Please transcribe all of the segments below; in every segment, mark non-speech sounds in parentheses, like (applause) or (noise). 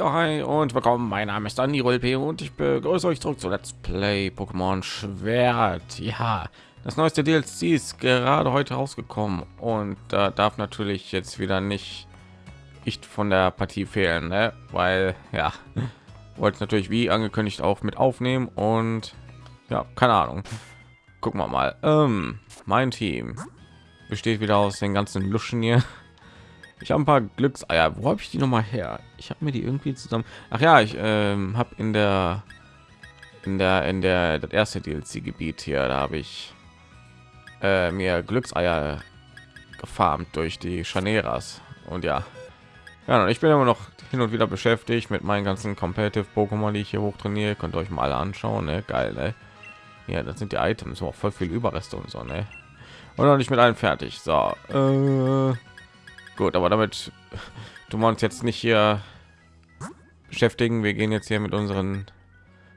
Ja, hi und willkommen. Mein Name ist Dani P und ich begrüße euch zurück zu Let's Play Pokémon Schwert. Ja, das neueste DLC ist gerade heute rausgekommen und da äh, darf natürlich jetzt wieder nicht ich von der Partie fehlen, ne? weil ja, (laughs) wollte natürlich wie angekündigt auch mit aufnehmen und ja, keine Ahnung. Gucken wir mal. Ähm, mein Team besteht wieder aus den ganzen Luschen hier. (laughs) Ich habe ein paar Glückseier. Wo habe ich die noch mal her? Ich habe mir die irgendwie zusammen. Ach ja, ich ähm, habe in der in der in der das erste DLC Gebiet hier, da habe ich äh, mir Glückseier gefarmt durch die Chaneras und ja. Ja, ich bin immer noch hin und wieder beschäftigt mit meinen ganzen competitive Pokémon, die ich hier hoch trainiere. Könnt ihr euch mal anschauen, ne? Geil, ne? Ja, das sind die Items, auch voll viel Überreste und so, ne? Und noch nicht mit allen fertig. So, äh Gut, aber damit du uns jetzt nicht hier beschäftigen. Wir gehen jetzt hier mit unseren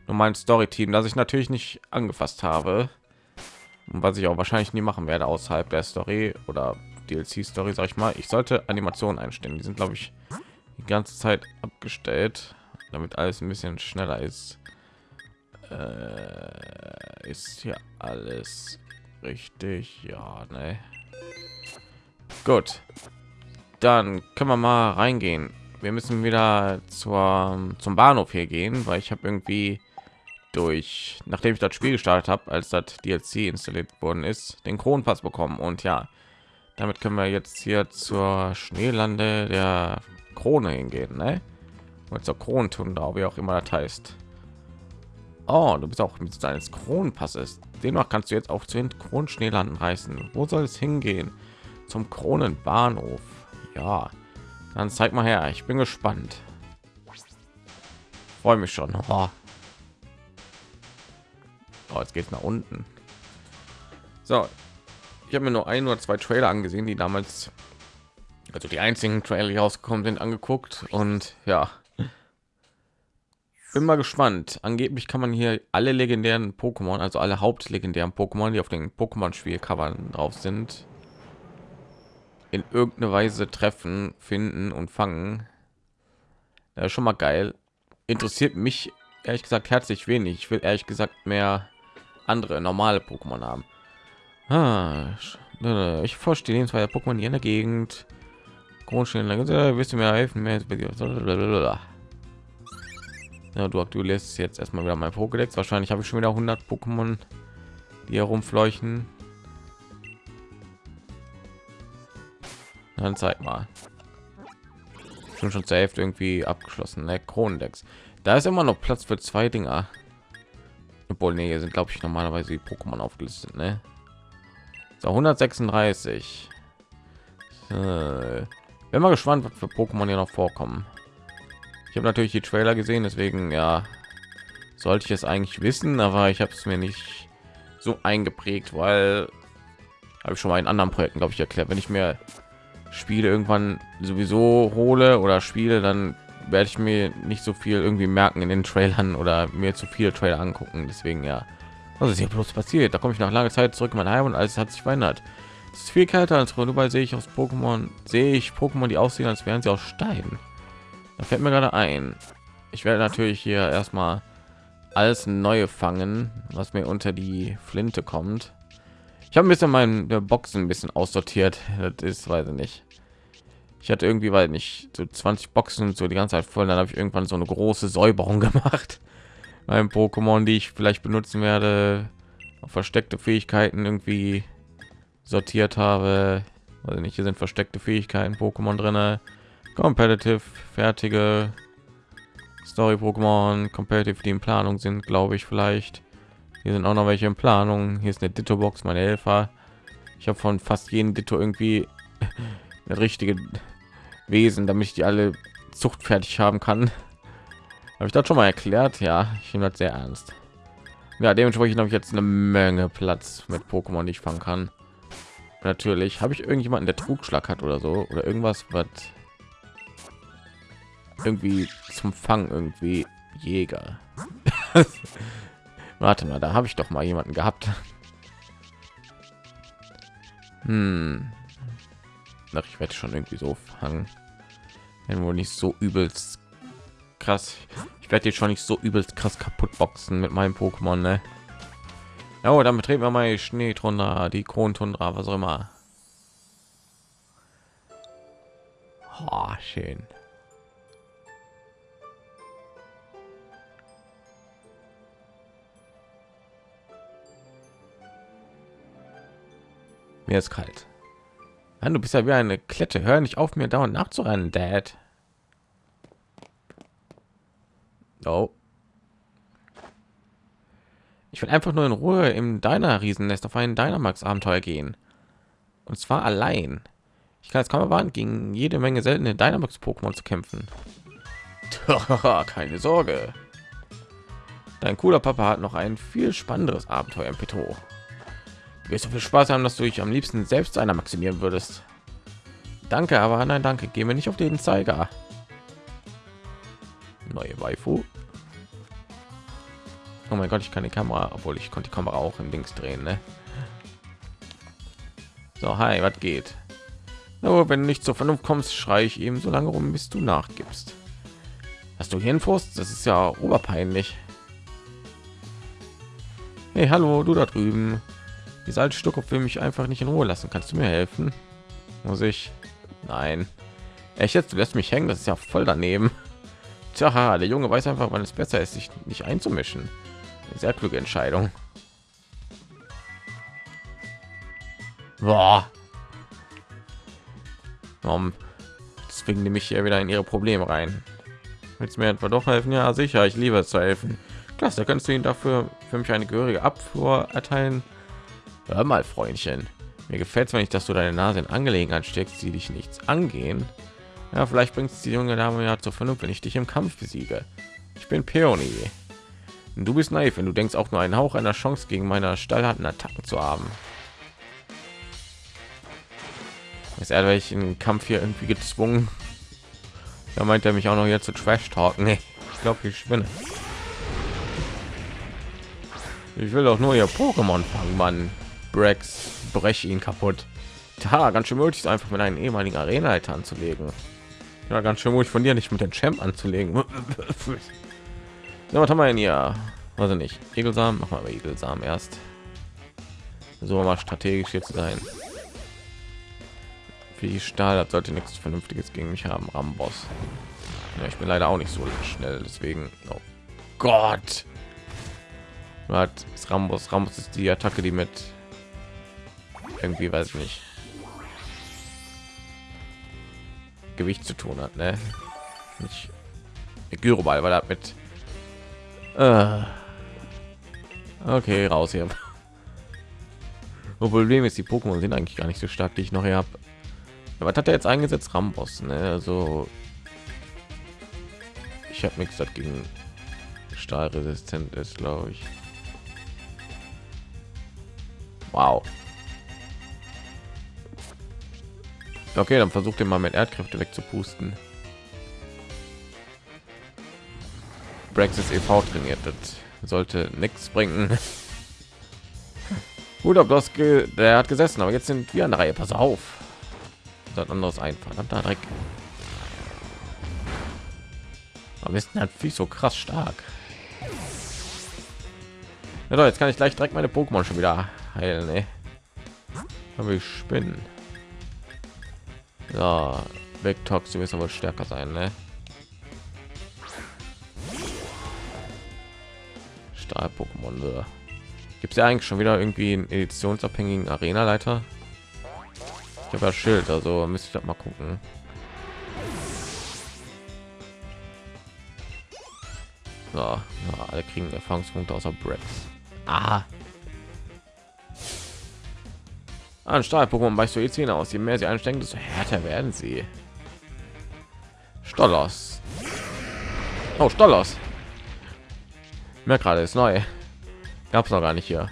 normalen Story-Team, das ich natürlich nicht angefasst habe und was ich auch wahrscheinlich nie machen werde außerhalb der Story oder DLC-Story, sag ich mal. Ich sollte Animationen einstellen. Die sind, glaube ich, die ganze Zeit abgestellt, damit alles ein bisschen schneller ist. Äh, ist hier alles richtig? Ja, ne. Gut dann können wir mal reingehen. Wir müssen wieder zur, zum Bahnhof hier gehen, weil ich habe irgendwie durch, nachdem ich das Spiel gestartet habe, als das DLC installiert worden ist, den Kronpass bekommen. Und ja, damit können wir jetzt hier zur Schneelande der Krone hingehen, ne? Und zur Kronentundra, wie auch immer das heißt. Oh, du bist auch mit deines Kronenpasses. Demnach kannst du jetzt auch zu den Kronschneelanden reisen. Wo soll es hingehen? Zum Kronenbahnhof. Ja, dann zeig mal her. Ich bin gespannt. Freue mich schon. Oh. Oh, jetzt geht nach unten. So, ich habe mir nur ein oder zwei Trailer angesehen, die damals, also die einzigen Trailer, die rausgekommen sind, angeguckt und ja, bin mal gespannt. Angeblich kann man hier alle legendären Pokémon, also alle hauptlegendären Pokémon, die auf den Pokémon-Spielcovern drauf sind, in irgendeine Weise treffen, finden und fangen. Ja, schon mal geil. Interessiert mich ehrlich gesagt herzlich wenig. Ich will ehrlich gesagt mehr andere normale Pokémon haben. Ah, ich verstehe zwei Pokémon hier in der Gegend. Grundstellen, wirst du mir helfen? Ja, du aktualisierst jetzt erstmal wieder mein Pokédex. Wahrscheinlich habe ich schon wieder 100 Pokémon, die herumfleuchen. Dann zeig mal. Schon schon zur Hälfte irgendwie abgeschlossen. Ne? Kronendecks. Da ist immer noch Platz für zwei Dinger. Obwohl, nee, sind glaube ich normalerweise die Pokémon aufgelistet. Ne? So 136. So. Bin mal gespannt, was für Pokémon hier noch vorkommen. Ich habe natürlich die Trailer gesehen, deswegen ja sollte ich es eigentlich wissen, aber ich habe es mir nicht so eingeprägt, weil habe ich schon mal in anderen Projekten glaube ich erklärt, wenn ich mir Spiele irgendwann sowieso hole oder spiele, dann werde ich mir nicht so viel irgendwie merken in den Trailern oder mir zu viele Trailer angucken. Deswegen ja, was ist hier bloß passiert? Da komme ich nach langer Zeit zurück in mein Heim und alles hat sich verändert. Es ist viel kälter als überall sehe ich aus Pokémon, sehe ich Pokémon, die aussehen, als wären sie aus Stein. Da fällt mir gerade ein. Ich werde natürlich hier erstmal alles neue fangen, was mir unter die Flinte kommt. Ich habe ein bisschen meine Boxen ein bisschen aussortiert. Das ist, weiß ich nicht. Ich hatte irgendwie, weil nicht so 20 Boxen so die ganze Zeit voll. Dann habe ich irgendwann so eine große Säuberung (laughs) gemacht. Beim Pokémon, die ich vielleicht benutzen werde, versteckte Fähigkeiten irgendwie sortiert habe. Also nicht, hier sind versteckte Fähigkeiten Pokémon drin. Competitive, fertige Story Pokémon, Competitive, die in Planung sind, glaube ich vielleicht. Hier sind auch noch welche in Planung. Hier ist eine Ditto Box, meine Helfer. Ich habe von fast jedem Ditto irgendwie (laughs) eine richtige Wesen, damit ich die alle zuchtfertig haben kann. Habe ich das schon mal erklärt? Ja, ich nehme das sehr ernst. Ja, dementsprechend habe ich jetzt eine Menge Platz mit Pokémon, die ich fangen kann. Natürlich habe ich irgendjemanden, der Trugschlag hat oder so oder irgendwas, was irgendwie zum Fang irgendwie Jäger. (laughs) Warte mal, da habe ich doch mal jemanden gehabt. Hm. Ach, ich werde schon irgendwie so fangen. Wenn wohl nicht so übelst krass. Ich werde jetzt schon nicht so übelst krass kaputt boxen mit meinem Pokémon, ne? Ja, oh, dann betreten wir mal Schneetundra, die Krontundra, was auch immer. Oh, schön. Mir ist kalt. Mann, du bist ja wie eine Klette. Hör nicht auf, mir dauernd nachzurennen, Dad. Oh. Ich will einfach nur in Ruhe im deiner Riesennest auf einen Dynamax Abenteuer gehen. Und zwar allein. Ich kann jetzt kaum erwarten, gegen jede Menge seltene Dynamax Pokémon zu kämpfen. (laughs) Keine Sorge. Dein cooler Papa hat noch ein viel spannenderes Abenteuer im Petro. Du wirst so viel Spaß haben, dass du dich am liebsten selbst einer maximieren würdest. Danke, aber nein, danke. Gehen wir nicht auf den Zeiger. Neue Waifu. Oh mein Gott, ich kann die Kamera, obwohl ich konnte die Kamera auch im Links drehen. Ne? So, hi, was geht? Nur wenn du nicht zur Vernunft kommst, schreie ich ihm so lange rum, bis du nachgibst. Hast du Hirnfurst? Das ist ja oberpeinlich. Hey, hallo, du da drüben. Dieser alte Stuckkopf will mich einfach nicht in Ruhe lassen. Kannst du mir helfen? Muss ich? Nein. Echt jetzt? Du lässt mich hängen. Das ist ja voll daneben. Tja, der Junge weiß einfach, wann es besser ist, sich nicht einzumischen. Sehr kluge Entscheidung. Boah. Um, deswegen nehme ich hier wieder in ihre Probleme rein. Willst mir etwa doch helfen? Ja, sicher. Ich liebe es zu helfen. Klasse, kannst du ihn dafür für mich eine gehörige Abfuhr erteilen? Hör mal, Freundchen. Mir gefällt es, wenn ich, dass du deine Nase in Angelegenheit steckst, die dich nichts angehen. Ja, vielleicht bringt die junge Dame ja zur Vernunft, wenn ich dich im Kampf besiege. Ich bin Peony. Du bist naiv, wenn du denkst, auch nur einen Hauch einer Chance gegen meine stallharten Attacken zu haben. Ist er welch in Kampf hier irgendwie gezwungen? Da meint er mich auch noch hier zu Trash talken. Nee, ich glaube, ich spinne. Ich will doch nur ihr Pokémon fangen, Mann. Brex, brech ihn kaputt. Da ganz schön möglich, einfach mit einem ehemaligen Arena-Leiter anzulegen. Ja, ganz schön ruhig von dir nicht mit dem Champ anzulegen. (laughs) so, was haben wir denn hier? Also nicht. Egelsamen, machen wir Egelsamen erst. So mal strategisch jetzt sein. Wie Stahl, das sollte nichts Vernünftiges gegen mich haben. Ramboss. Ja, ich bin leider auch nicht so schnell, deswegen. Oh Gott. Was ist Rambos? Rambos ist die Attacke, die mit irgendwie weiß ich nicht Gewicht zu tun hat, ne? Nicht Gyroball, weil er mit äh, okay raus hier. Problem ist, die Pokémon sind eigentlich gar nicht so stark, die ich noch hier habe. Was hat er jetzt eingesetzt? Rambos, ne? Also ich habe nichts dagegen stahlresistent ist, glaube ich. Wow. Okay, dann versucht ihr mal mit Erdkräfte wegzupusten. Brexit e.V. trainiert, das sollte nichts bringen. (laughs) Gut, ob das der hat gesessen, aber jetzt sind wir an der Reihe. Pass auf. Das anderes ein verdammter Dreck. Aber ist natürlich so krass stark. Ja, doch, jetzt kann ich gleich direkt meine Pokémon schon wieder heilen. Ne? Aber ich spinnen. Ja, Vectox, du wirst aber stärker sein, ne? Stahl-Pokémon. Gibt es ja eigentlich schon wieder irgendwie einen editionsabhängigen Arena-Leiter? Ich habe ja Schild, also müsste ich mal gucken. Ja, ja, alle kriegen Erfahrungspunkte außer Brex. Ah. An Stahl-Pokémon weißt du jetzt hinaus. Je mehr sie anstrengen, desto härter werden sie. Stollos. Oh, Stollos. Mehr gerade ist neu. Gab es noch gar nicht hier.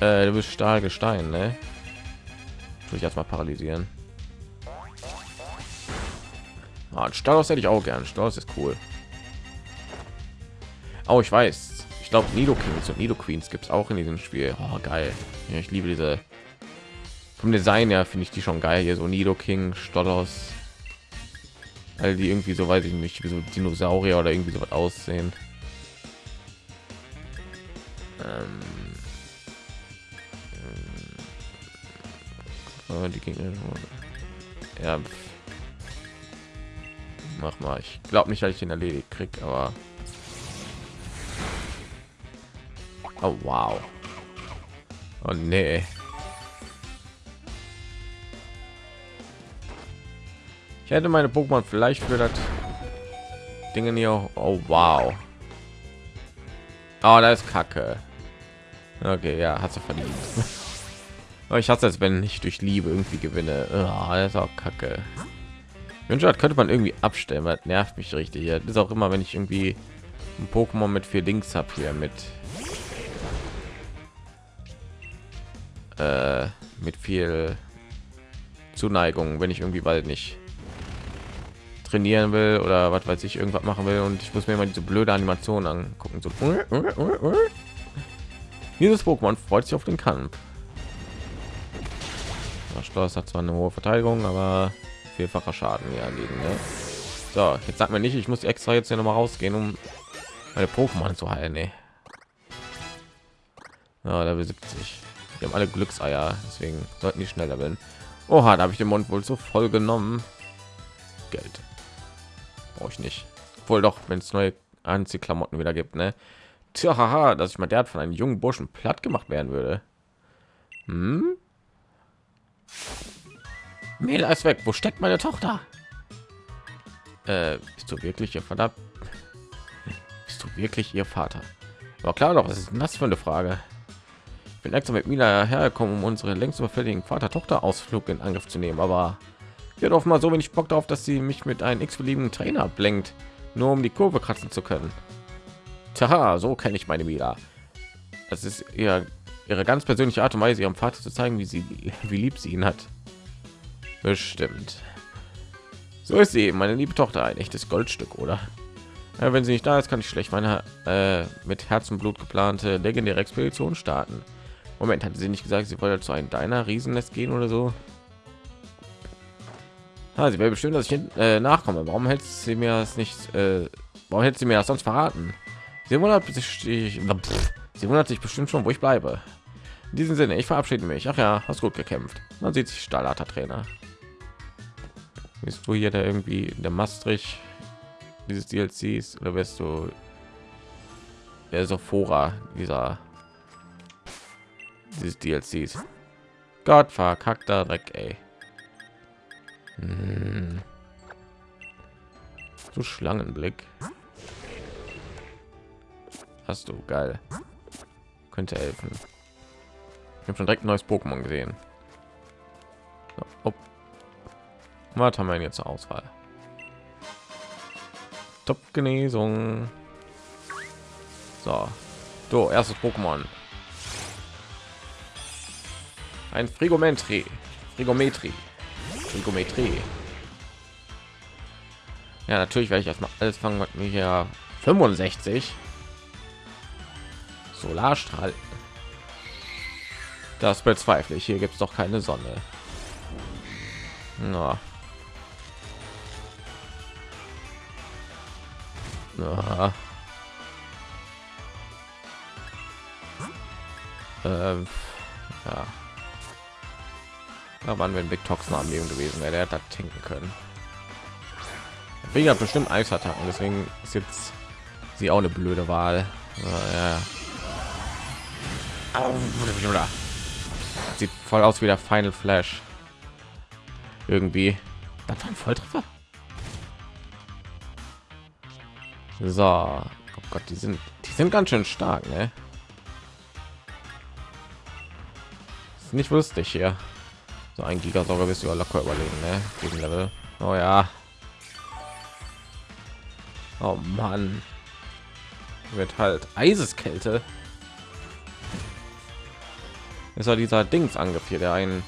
Äh, du bist Stahlgestein, ne? Will ich erstmal paralysieren. Ah, Stollos hätte ich auch gern. Stollos ist cool. Oh, ich weiß. Ich glaube, Nido Kings und Nido Queens gibt es auch in diesem Spiel. Oh, geil. Ja, ich liebe diese vom Design her finde ich die schon geil hier so Nido King, Stollos. weil die irgendwie so weiß ich nicht wie so Dinosaurier oder irgendwie so was aussehen. Ähm, äh, die Gegner. Ja. Mach mal. Ich glaube nicht, dass ich den erledigt krieg, aber oh wow. Oh nee. Ich hätte meine Pokémon vielleicht für das Dinge hier. Oh wow. Oh, da ist Kacke. Okay, ja, hat sie verdient. (laughs) ich hasse es, wenn ich durch Liebe irgendwie gewinne. Oh, das ist auch Kacke. Wünsche könnte man irgendwie abstellen, weil das nervt mich richtig. Das ist auch immer, wenn ich irgendwie ein Pokémon mit vier Links habe hier mit äh, mit viel Zuneigung, wenn ich irgendwie bald nicht trainieren will oder was weiß ich irgendwas machen will und ich muss mir mal diese blöde Animation angucken. So dieses Pokémon freut sich auf den Kampf. Das Schloss hat zwar eine hohe Verteidigung aber vielfacher Schaden ja liegen ne? so jetzt sagt mir nicht ich muss extra jetzt hier noch mal rausgehen um meine Pokémon zu heilen nee. ja, Level 70 wir haben alle Glückseier deswegen sollten die schneller werden. Oha, da habe ich den Mund wohl so voll genommen. Geld brauche ich nicht. Wohl doch wenn es neue anziehklamotten wieder gibt ne? Tja, haha, dass ich mal der von einem jungen burschen platt gemacht werden würde. Hm? Mela ist weg. Wo steckt meine tochter? Äh, bist du wirklich ihr vater? Bist du wirklich ihr vater? Aber klar doch was ist das für eine frage? Ich bin extra mit Mila hergekommen um unsere längst überfälligen vater tochter ausflug in angriff zu nehmen aber wird auch mal so wenig Bock darauf, dass sie mich mit einem x-beliebigen Trainer ablenkt, nur um die Kurve kratzen zu können. Tja, so kenne ich meine Mila. Das ist ihr, ihre ganz persönliche Art und Weise, ihrem Vater zu zeigen, wie sie, (laughs) wie lieb sie ihn hat. Bestimmt. So ist sie, meine liebe Tochter, ein echtes Goldstück, oder? Ja, wenn sie nicht da ist, kann ich schlecht meine äh, mit Herzenblut geplante legendäre Expedition starten. Moment, hatte sie nicht gesagt, sie wollte zu einem deiner Riesennest gehen oder so? Ah, sie will bestimmt, dass ich äh, nachkomme. Warum hält sie mir das nicht? Äh, warum hätte sie mir das sonst verraten? Sie wundert sich, sie wundert sich bestimmt schon, wo ich bleibe. In diesem Sinne, ich verabschiede mich. Ach ja, hast gut gekämpft. Man sieht sich Stahlharter Trainer. Bist du hier der irgendwie der Maastricht dieses DLCs oder wirst du der Sophora dieser dieses DLCs? Gott verkackter Dreck, ey. Hm. So Schlangenblick. Hast du geil. Könnte helfen. Ich habe schon direkt ein neues Pokémon gesehen. Oh. Was haben wir jetzt zur Auswahl? Top Genesung. So, so erstes Pokémon. Ein Frigometri. Frigometri. Trigometrie. Ja, natürlich werde ich erstmal alles fangen, was mir hier 65 Solarstrahl. Das bezweifle ich. Hier gibt es doch keine Sonne. Na. Na. Ähm, ja. Da waren wir ein Big Toxin am Leben gewesen, wäre der hat das können. Wegen hat bestimmt Eisattacken, deswegen ist jetzt sie auch eine blöde Wahl. Ja. Sieht voll aus wie der Final Flash. Irgendwie. Das war ein Volltreffer. So, oh Gott, die sind, die sind ganz schön stark, ne? Ist nicht lustig hier. So ein Gigasauger bist du locker überlegen, ne? Gegen Level. Oh ja. Oh Mann. Wird halt Eiseskälte. Ist ja dieser Dings angriff hier, der einen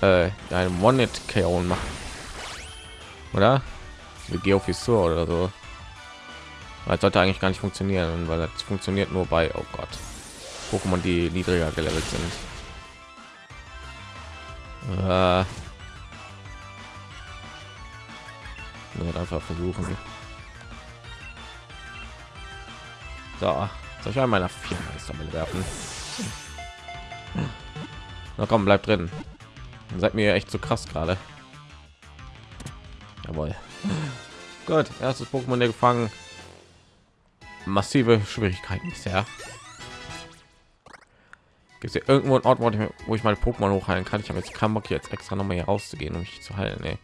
äh, ein Monet KO macht. Oder? Wie Geofissur oder so. Das sollte eigentlich gar nicht funktionieren, weil das funktioniert nur bei oh Gott. Pokémon, die niedriger gelevelt sind. Äh. Einfach versuchen. So, soll ich meiner vier Meisterbälle werfen? Na komm, bleib drin. Seid mir echt so krass gerade. Jawohl. Gut, erstes Pokémon der gefangen. Massive Schwierigkeiten bisher. Gibt es irgendwo ein Ort, wo ich, wo ich meine Pokémon hochheilen kann? Ich habe jetzt keinen Bock jetzt extra noch mal hier rauszugehen, um mich zu heilen. Nee.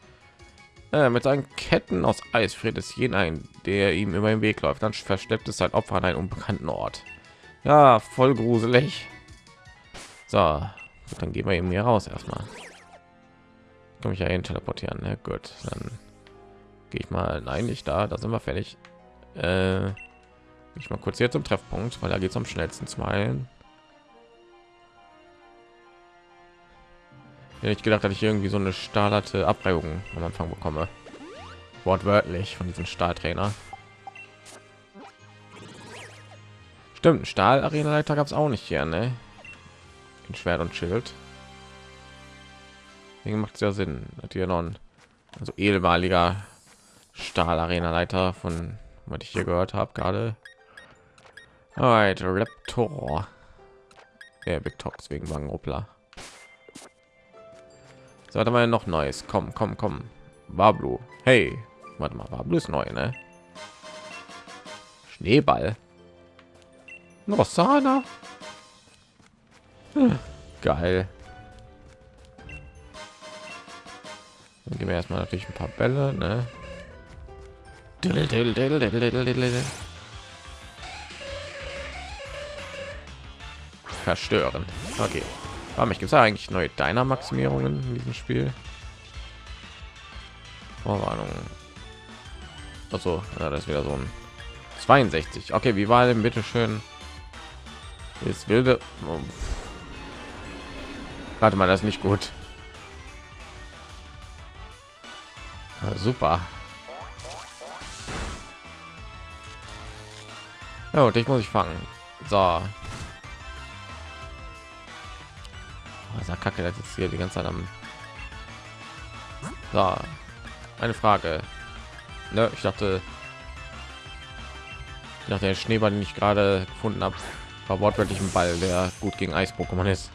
Äh, mit seinen Ketten aus Eis friert es jeden ein, der ihm über den Weg läuft. Dann verschleppt es sein Opfer an einen unbekannten Ort. Ja, voll gruselig. So, dann gehen wir eben hier raus erstmal. Kann mich ja hin teleportieren. Ne? Gut, dann gehe ich mal. Nein, nicht da. Da sind wir fertig. Äh, ich mal kurz hier zum Treffpunkt, weil da geht es am schnellsten zu heilen. Ja, ich gedacht, dass ich irgendwie so eine stahlerte Abreibung am Anfang bekomme. Wortwörtlich von diesem Stahltrainer. Stimmt, Stahl Arena Leiter gab es auch nicht hier, ne? In Schwert und Schild. Deswegen macht es ja Sinn, hier noch ein also ehemaliger Stahl Arena Leiter von was ich hier gehört habe gerade. Alright, Raptor. Ja, Big Talks wegen Wangruppler. So, warte mal noch Neues. Komm, komm, komm. Wablu. Hey, warte mal, Wablu ist neu, ne? Schneeball. Rossana. Hm, geil. Dann geben wir erstmal natürlich ein paar Bälle, ne? Verstören. Okay. Aber mich gibt es eigentlich neue Dynamaximierungen in diesem Spiel. Vorwarnung. Also, ja, das ist wieder so ein 62. Okay, wie war denn bitte schön? Jetzt wilde. Oh. Warte mal, das ist nicht gut. Ja, super. Ja, und ich muss ich fangen. So. Oh, Kacke, das ist hier die ganze Zeit am. So. Eine Frage. Ne, ich dachte, nach der Schneeball, den ich gerade gefunden habe, war wortwörtlich ein Ball, der gut gegen Eis-Pokémon ist.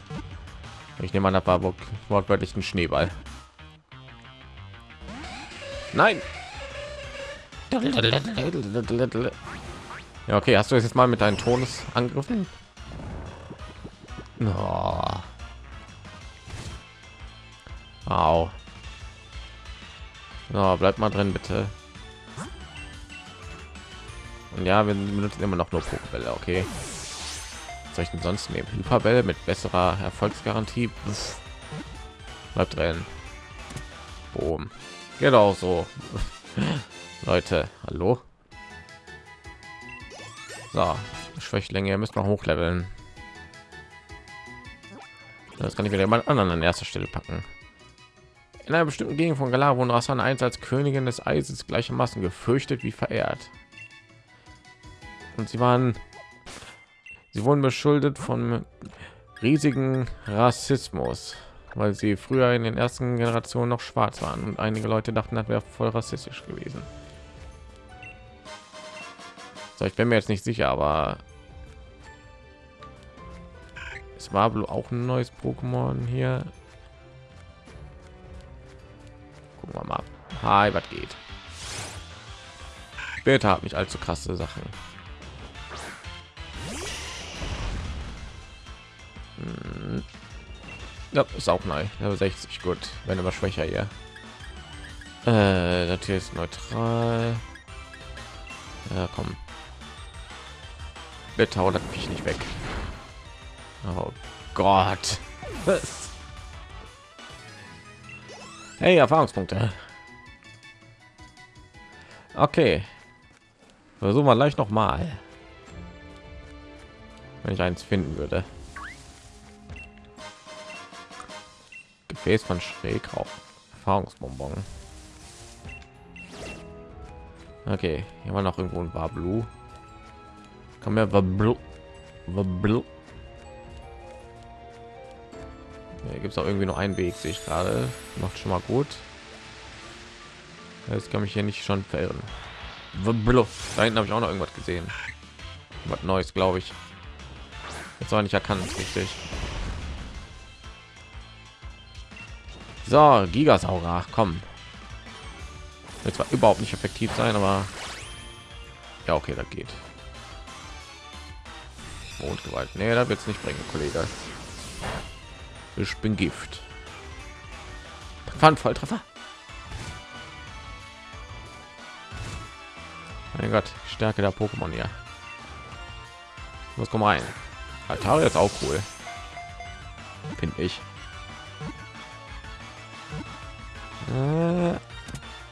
Ich nehme an, das war wortwörtlich ein Schneeball. Nein. Ja, okay, hast du jetzt mal mit deinen Todesangriffen? Oh. Au. Oh, bleibt mal drin, bitte. Und ja, wir benutzen immer noch nur Pokébälle, okay soll ich denn sonst nehmen? Hyperbälle mit besserer Erfolgsgarantie. Pff. Bleibt drin. Boom. Geht auch so. (laughs) Leute, hallo. So, Schwächlinge, ihr müsst noch hochleveln. Das kann ich wieder mal anderen an erster Stelle packen. In einer bestimmten Gegend von Galar wurden Rassan eins als Königin des Eises gleichermaßen gefürchtet wie verehrt. Und sie waren Sie wurden beschuldigt von riesigen Rassismus, weil sie früher in den ersten Generationen noch schwarz waren und einige Leute dachten, das wäre voll rassistisch gewesen. So, ich bin mir jetzt nicht sicher, aber es war auch ein neues Pokémon hier. Gucken wir mal. Hi, was geht? Später hat mich allzu krasse Sachen. Ja, ist auch neu. Ja, 60 gut. Wenn aber schwächer hier. Äh, das ist neutral. Ja, komm. Bitte hau das mich nicht weg. Oh Gott. Hey, Erfahrungspunkte. Okay. Versuchen wir gleich noch mal. Wenn ich eins finden würde. Gefäß von Schrägrauch. Erfahrungsbonbon. Okay, hier war noch irgendwo ein Bablu. Kann mir Bablu. Bablu. Gibt es auch irgendwie nur einen Weg, sehe ich gerade. Macht schon mal gut. Das kann mich hier nicht schon verirren. Da hinten habe ich auch noch irgendwas gesehen. Was Neues, glaube ich. Jetzt war nicht erkannt, richtig. So, Gigasauger, komm. Wird zwar überhaupt nicht effektiv sein, aber ja, okay, das geht. Mondgewalt. Nee, da wird es nicht bringen, Kollege. Ich bin Gift. Volltreffer. Mein Gott, Stärke der Pokémon hier. Was kommt rein? Atari ist auch cool. Finde ich. Äh,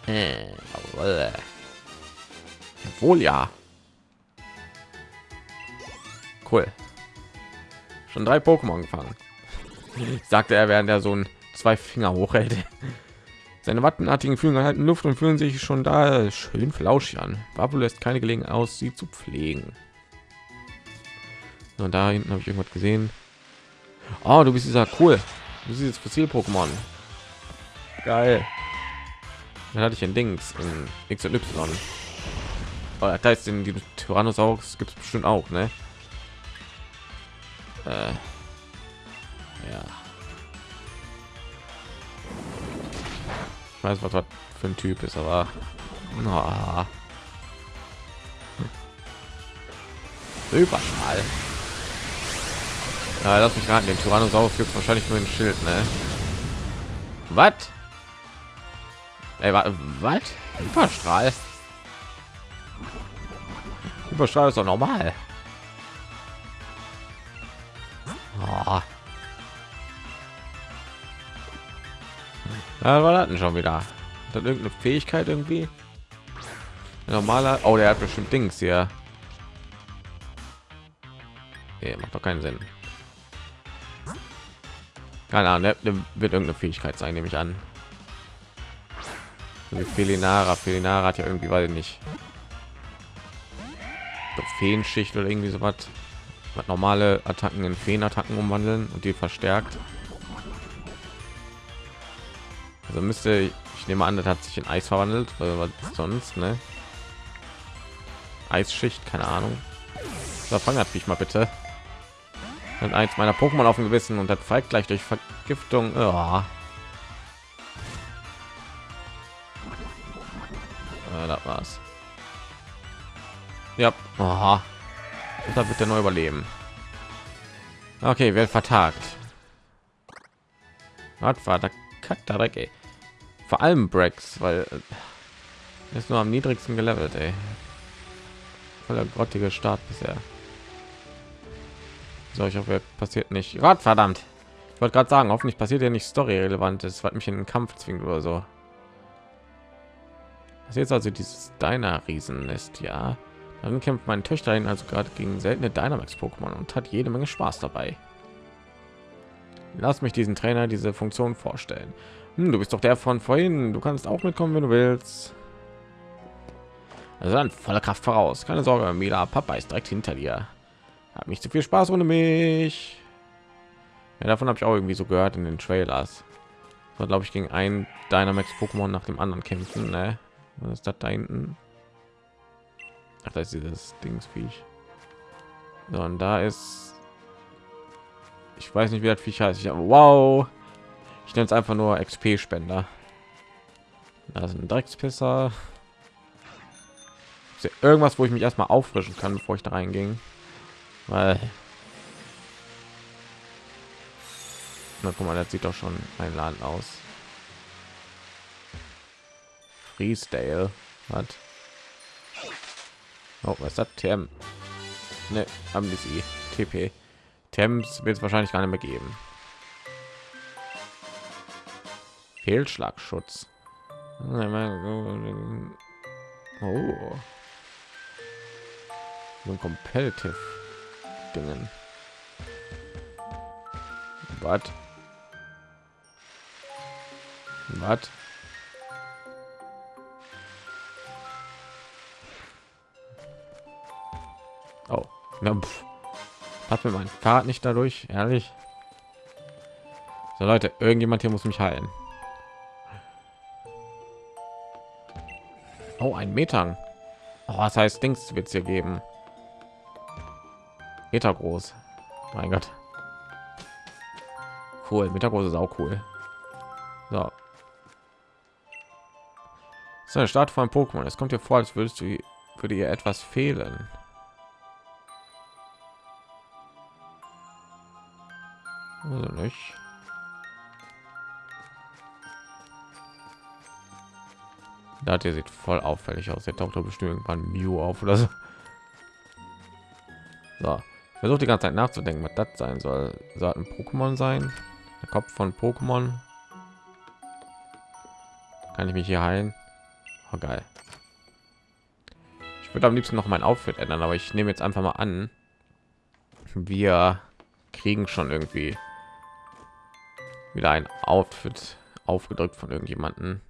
äh, wohl ja. Cool. Schon drei Pokémon gefangen. (laughs) Sagte er, während er so ein zwei Finger hochhält. (laughs) Seine wattenartigen Fühler halten Luft und fühlen sich schon da schön flauschig an. Babu lässt keine Gelegenheit aus, sie zu pflegen. Und da hinten habe ich irgendwas gesehen. Oh, du bist dieser cool. Du siehst jetzt Fossil-Pokémon. Geil. Dann hatte ich ein Dings in X und Y. Oh, das heißt, in diesem Tyrannosaurus gibt es bestimmt auch, ne? Äh, ja. Ich weiß, was das für ein Typ ist, aber oh. Überschall. Ja, lass mich raten, den Tyrannosaurus gibt wahrscheinlich nur ein Schild, ne? Was? Ey, was? Überstrahl. Überstrahl ist doch normal. Ja, war denn schon wieder? Dann irgendeine Fähigkeit irgendwie? Normaler. Oh, der hat bestimmt Dings hier. Nee, macht doch keinen Sinn. Keine Ahnung, der, wird irgendeine Fähigkeit sein, nehme ich an. Felinara, Felinara hat ja irgendwie, weil nicht. Feenschicht oder irgendwie so was. Normale Attacken in Feenattacken umwandeln und die verstärkt. Also müsste ich, nehme an, das hat sich in Eis verwandelt, weil was sonst, ne? Eisschicht, keine Ahnung. Da fangen ich mal bitte. Und eins meiner Pokémon auf dem Gewissen und das folgt gleich durch Vergiftung. Oh. Ja, das war's. Ja, Aha. da wird er neu überleben. Okay, wird vertagt. Was war der Katarek? Vor allem Brex, weil äh, ist nur am niedrigsten gelevelt, ey. Voller grottige Start bisher. So, ich hoffe, passiert nicht. Gott verdammt. Ich wollte gerade sagen, hoffentlich passiert ja nicht story relevant ist, was mich in den Kampf zwingt oder so. Das ist jetzt also dieses deiner Riesen ist, ja. Dann kämpft mein Töchterchen also gerade gegen seltene Dynamax Pokémon und hat jede Menge Spaß dabei. Lass mich diesen Trainer diese Funktion vorstellen. Hm, du bist doch der von vorhin. Du kannst auch mitkommen, wenn du willst. Also dann voller Kraft voraus. Keine Sorge, Mila. Papa ist direkt hinter dir. Hat nicht zu viel Spaß ohne mich. Ja, davon habe ich auch irgendwie so gehört in den Trailers. So, glaube ich, gegen ein Dynamax Pokémon nach dem anderen kämpfen. Ne? Was ist das da hinten? Ach, da ist dieses Dingsviech. So, und da ist... Ich weiß nicht, wie das Viech heißt. Ich, wow! Ich nenne es einfach nur XP-Spender. Da ein Dreckspisser. Irgendwas, wo ich mich erstmal auffrischen kann, bevor ich da reinging. Weil... Na, guck mal, das sieht doch schon einladend aus. Freesdale hat. Oh, was ist das? Ne, haben die. TP. Temps wird es wahrscheinlich gar nicht mehr geben. Fehlschlagschutz. Oh. So ein competitive Dingen. Was? Was? Oh, ja, hat mir mein Fahrrad nicht dadurch, ehrlich. So Leute, irgendjemand hier muss mich heilen. Oh, ein Metang. Oh, was heißt Dings wird es hier geben? Meter groß. Mein Gott. Cool. Meter groß ist auch cool. So. So eine Start von Pokémon. Es kommt dir vor, als würdest du würde ihr etwas fehlen. Also nicht. Da der sieht voll auffällig aus. Der taucht bestimmt irgendwann Mew auf oder so. So, versucht die ganze Zeit nachzudenken, was das sein soll. Soll ein Pokémon sein? Der Kopf von Pokémon? Kann ich mich hier heilen? Oh, geil. Ich würde am liebsten noch mein Outfit ändern, aber ich nehme jetzt einfach mal an, wir kriegen schon irgendwie wieder ein Outfit aufgedrückt von irgendjemanden.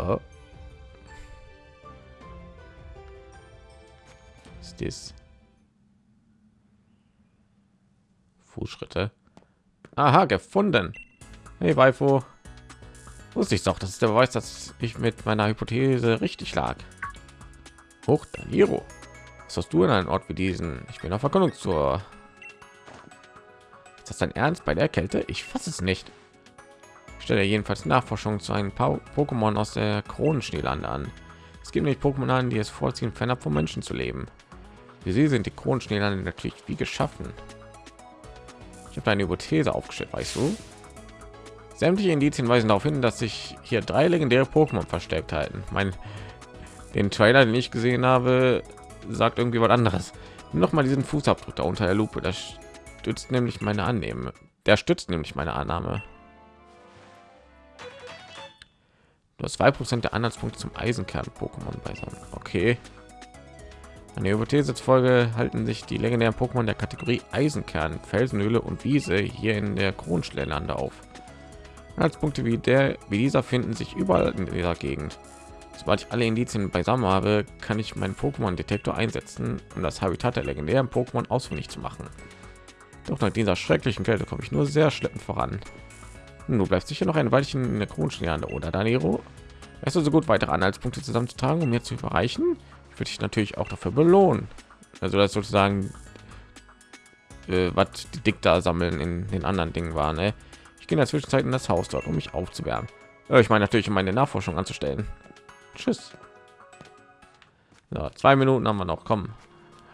Oh. Ist das? Fußschritte. Aha, gefunden. Hey, Weifo. Wusste ich doch, das ist der Beweis, dass ich mit meiner Hypothese richtig lag. Hoch, Daniro. Was hast du in einem Ort wie diesen? Ich bin auf Erkundung zur. Ist das dein Ernst bei der Kälte? Ich fasse es nicht stelle jedenfalls Nachforschung zu einem Pokémon aus der Kronenschneelande an. Es gibt nicht Pokémon an, die es vorziehen, fernab vom Menschen zu leben. Wie sie sind die Kronenschneelande natürlich wie geschaffen. Ich habe eine Hypothese aufgestellt, weißt du? Sämtliche Indizien weisen darauf hin, dass sich hier drei legendäre Pokémon versteckt halten. Mein den Trailer, den ich gesehen habe, sagt irgendwie was anderes. Noch mal diesen Fußabdruck da unter der Lupe. Das stützt nämlich meine Annahme. Der stützt nämlich meine Annahme. Nur zwei Prozent der Anhaltspunkte zum Eisenkern-Pokémon beisammen. Okay. An der Hypothese Folge halten sich die legendären Pokémon der Kategorie Eisenkern, Felsenhöhle und Wiese hier in der Kronschlellande auf. Anhaltspunkte wie der wie dieser finden sich überall in dieser Gegend. Sobald ich alle Indizien beisammen habe, kann ich meinen Pokémon-Detektor einsetzen, um das Habitat der legendären Pokémon ausfindig zu machen. Doch nach dieser schrecklichen Kälte komme ich nur sehr schleppend voran. Du bleibst sicher noch ein Weilchen in der Kronschneide, oder Daniro? Weißt du so gut weitere Anhaltspunkte zusammenzutragen, um mir zu erreichen? Ich würde dich natürlich auch dafür belohnen. Also das sozusagen, äh, was die Dikta sammeln in den anderen Dingen war. Ne? Ich gehe in der Zwischenzeit in das Haus dort, um mich aufzuwärmen. Ja, ich meine natürlich, um meine Nachforschung anzustellen. Tschüss. Ja, zwei Minuten haben wir noch. Kommen,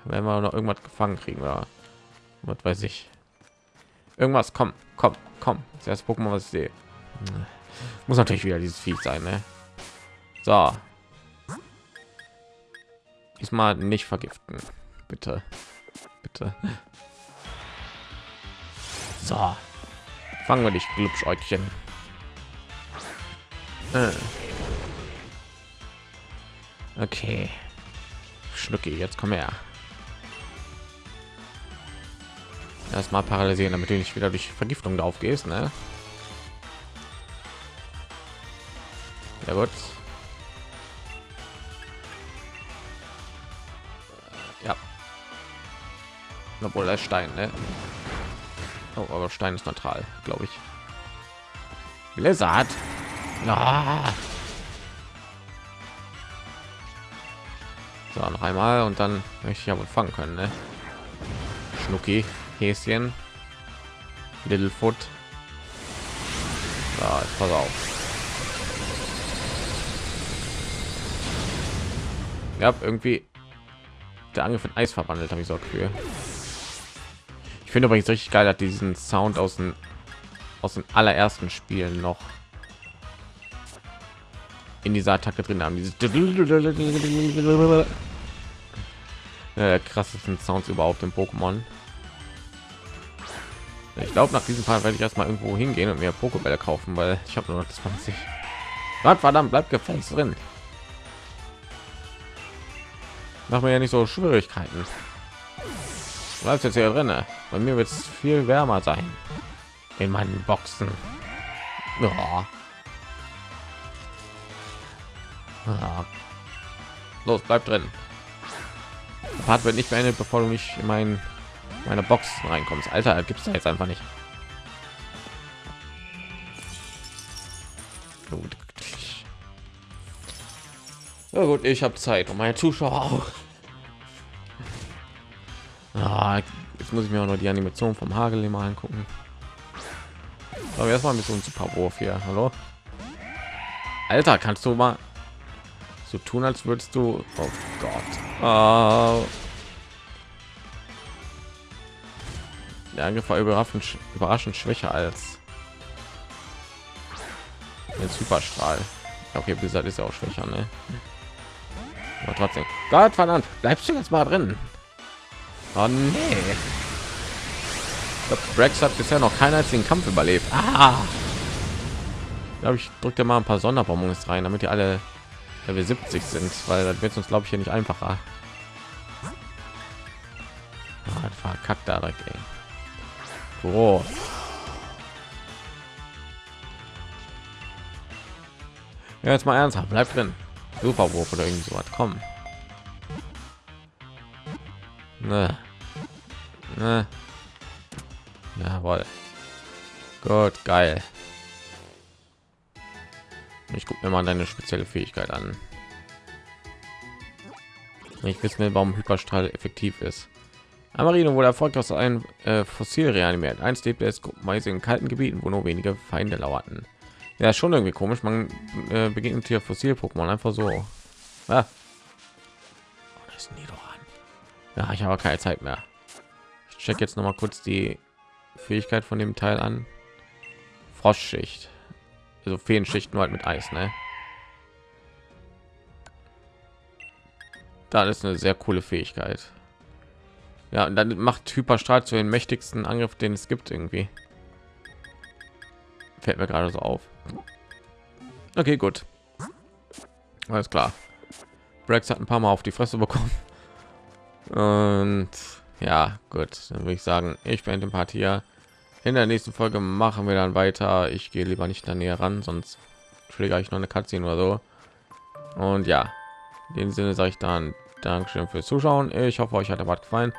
wenn wir noch irgendwas gefangen kriegen oder was weiß ich. Irgendwas, komm, komm, komm. Das erste Pokémon, was ich sehe. Muss natürlich wieder dieses Vieh sein, ne? So. Diesmal nicht vergiften. Bitte. Bitte. So. Fangen wir dich, Glubschäugchen. Äh. Okay. Schnucki, jetzt komm her. Erstmal paralysieren damit du nicht wieder durch vergiftung drauf gehst ne? ja gut ja obwohl der stein ne? oh, aber stein ist neutral glaube ich blizzard ja. so noch einmal und dann möchte ich ja wohl fangen können ne? schnucki Häschen. Littlefoot. Ja, pass auf. Ja, irgendwie der Angriff in Eis verwandelt, habe ich so für. Ich finde übrigens richtig geil, hat diesen Sound aus den aus den allerersten Spielen noch in dieser Attacke drin haben. Dieses (laughs) äh, krassesten Sounds überhaupt im Pokémon. Ich glaube, nach diesem Fall werde ich erstmal irgendwo hingehen und mir Pokébälle kaufen, weil ich habe nur noch 20. Gott verdammt, bleibt gefälligst drin. Mach mir ja nicht so Schwierigkeiten. Bleibt jetzt hier drin. Bei mir wird es viel wärmer sein. In meinen Boxen. Ja. Ja. Los, bleib drin. Der Part wird nicht beendet, bevor du nicht in meinen meine Box reinkommst. Alter, gibt es jetzt einfach nicht. Gut. Ja gut, ich habe Zeit und meine Zuschauer auch. Ah, jetzt muss ich mir auch noch die Animation vom Hagel mal angucken. Aber erstmal ein bisschen Superwurf hier. Hallo? Alter, kannst du mal so tun, als würdest du... Oh Gott. Uh Der Angriff war überraschend, überraschend schwächer als der Superstrahl. Okay, Blizzard ist ja auch schwächer, ne? Aber trotzdem. Gott verdammt, bleibst du jetzt mal drin? Oh nee. Rex hat bisher noch keinen einzigen Kampf überlebt. Ah. Glaube ich, drückte mal ein paar Sonderbonbons rein, damit die alle Level 70 sind, weil das wird uns glaube ich hier nicht einfacher. Ah, verkackt da direkt, ey. Oh. Ja, jetzt mal ernsthaft, bleib drin. Superwurf oder irgend so was. Komm. Ne. Ne. Jawohl. Gut, geil. Ich gucke mir mal deine spezielle Fähigkeit an. Ich wissen will, warum Hyperstrahl effektiv ist. Amarino wurde erfolgreich ein äh, Fossil reanimiert. Einst lebte es meist in kalten Gebieten, wo nur wenige Feinde lauerten. Ja, schon irgendwie komisch. Man äh, begegnet hier Fossil-Pokémon einfach so. Ah. Oh, das Ja, ich habe keine Zeit mehr. Ich check jetzt noch mal kurz die Fähigkeit von dem Teil an. Frostschicht. Also Feenschicht nur halt mit Eis, ne? Da ist eine sehr coole Fähigkeit. Ja, und dann macht Hyperstrahl zu den mächtigsten Angriff, den es gibt irgendwie. Fällt mir gerade so auf. Okay, gut. Alles klar. Brex hat ein paar Mal auf die Fresse bekommen. Und ja, gut. Dann würde ich sagen, ich bin den Part hier. In der nächsten Folge machen wir dann weiter. Ich gehe lieber nicht da näher ran, sonst schläge ich noch eine Katze oder so. Und ja, in dem Sinne sage ich dann Dankeschön fürs Zuschauen. Ich hoffe, euch hat der Bad gefallen.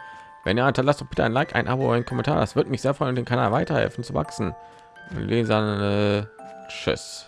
Wenn ihr hinterlasst doch bitte ein Like, ein Abo, ein Kommentar. Das wird mich sehr freuen, den Kanal weiterhelfen zu wachsen. Lesern, äh, tschüss.